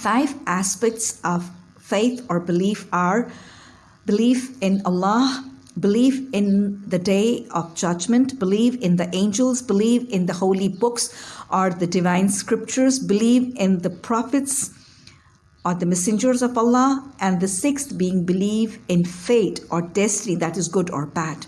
Five aspects of faith or belief are belief in Allah, belief in the day of judgment, believe in the angels, believe in the holy books or the divine scriptures, believe in the prophets or the messengers of Allah, and the sixth being believe in fate or destiny that is good or bad.